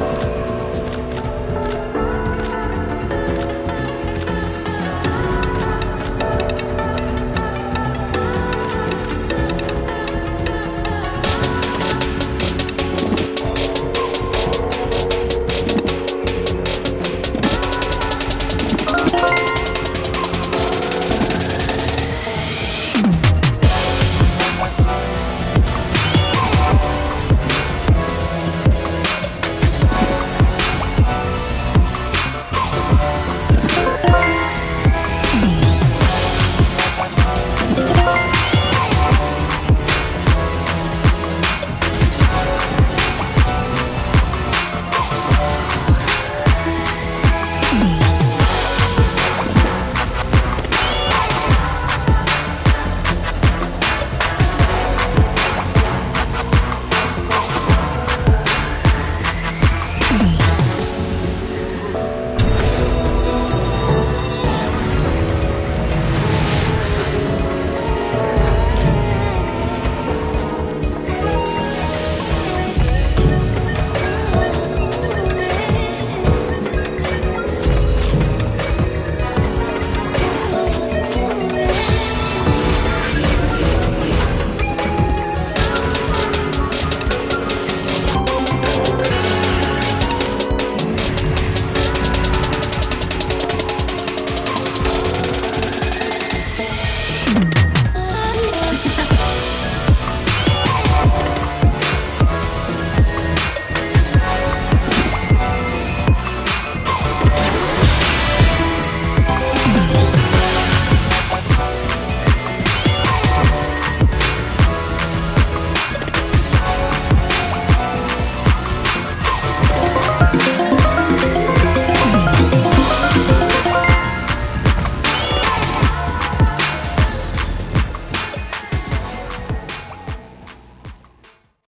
Bye.